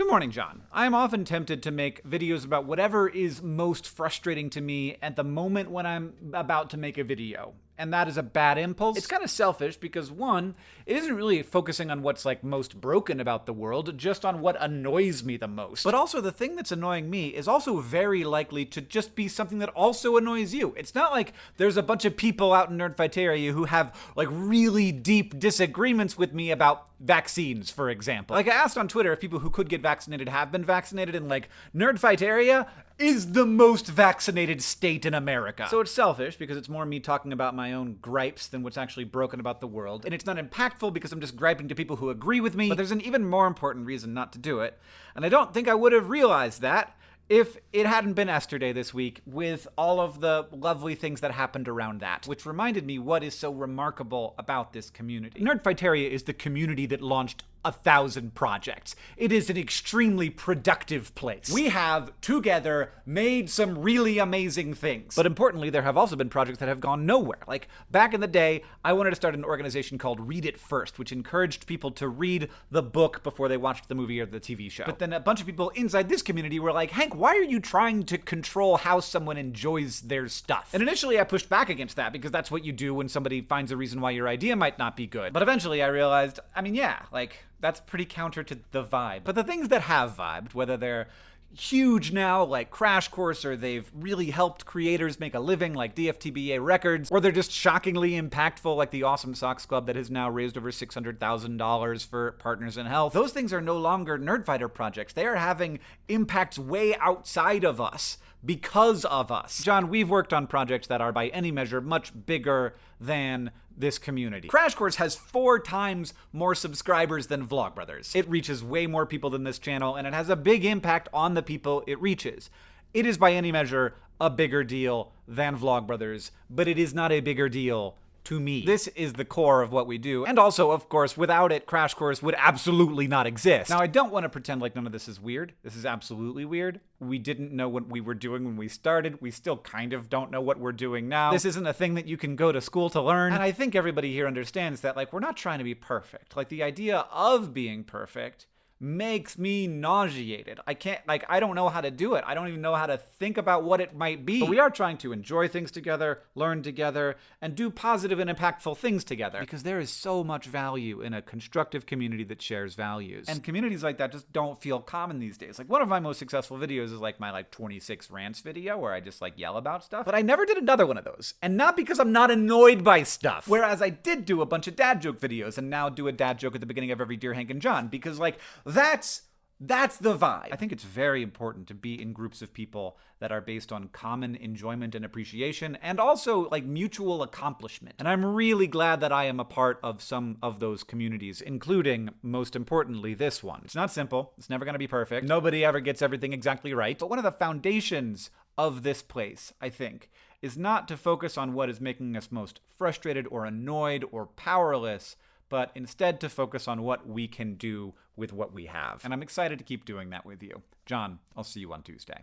Good morning, John. I am often tempted to make videos about whatever is most frustrating to me at the moment when I'm about to make a video and that is a bad impulse. It's kind of selfish because one, it isn't really focusing on what's like most broken about the world, just on what annoys me the most. But also the thing that's annoying me is also very likely to just be something that also annoys you. It's not like there's a bunch of people out in Nerdfighteria who have like really deep disagreements with me about vaccines, for example. Like I asked on Twitter if people who could get vaccinated have been vaccinated, and like Nerdfighteria is the most vaccinated state in America. So it's selfish because it's more me talking about my own gripes than what's actually broken about the world. And it's not impactful because I'm just griping to people who agree with me. But there's an even more important reason not to do it. And I don't think I would have realized that if it hadn't been Esther this week with all of the lovely things that happened around that, which reminded me what is so remarkable about this community. Nerdfighteria is the community that launched a thousand projects. It is an extremely productive place. We have together made some really amazing things. But importantly, there have also been projects that have gone nowhere. Like back in the day, I wanted to start an organization called Read It First, which encouraged people to read the book before they watched the movie or the TV show. But then a bunch of people inside this community were like, Hank, why are you trying to control how someone enjoys their stuff? And initially I pushed back against that because that's what you do when somebody finds a reason why your idea might not be good. But eventually I realized, I mean, yeah, like that's pretty counter to the vibe. But the things that have vibed, whether they're huge now, like Crash Course, or they've really helped creators make a living, like DFTBA Records, or they're just shockingly impactful, like the Awesome Socks Club that has now raised over $600,000 for Partners in Health. Those things are no longer Nerdfighter projects. They are having impacts way outside of us because of us. John, we've worked on projects that are by any measure much bigger than this community. Crash Course has four times more subscribers than Vlogbrothers. It reaches way more people than this channel, and it has a big impact on the people it reaches. It is by any measure a bigger deal than Vlogbrothers, but it is not a bigger deal to me. This is the core of what we do. And also, of course, without it, Crash Course would absolutely not exist. Now, I don't want to pretend like none of this is weird. This is absolutely weird. We didn't know what we were doing when we started. We still kind of don't know what we're doing now. This isn't a thing that you can go to school to learn. And I think everybody here understands that, like, we're not trying to be perfect. Like, the idea of being perfect makes me nauseated. I can't, like, I don't know how to do it. I don't even know how to think about what it might be. But we are trying to enjoy things together, learn together, and do positive and impactful things together. Because there is so much value in a constructive community that shares values. And communities like that just don't feel common these days. Like, one of my most successful videos is like my, like, 26 rants video where I just, like, yell about stuff. But I never did another one of those. And not because I'm not annoyed by stuff. Whereas I did do a bunch of dad joke videos and now do a dad joke at the beginning of every Dear Hank and John. Because, like, that's that's the vibe. I think it's very important to be in groups of people that are based on common enjoyment and appreciation and also like mutual accomplishment. And I'm really glad that I am a part of some of those communities, including, most importantly, this one. It's not simple. It's never going to be perfect. Nobody ever gets everything exactly right. But one of the foundations of this place, I think, is not to focus on what is making us most frustrated or annoyed or powerless, but instead to focus on what we can do with what we have. And I'm excited to keep doing that with you. John, I'll see you on Tuesday.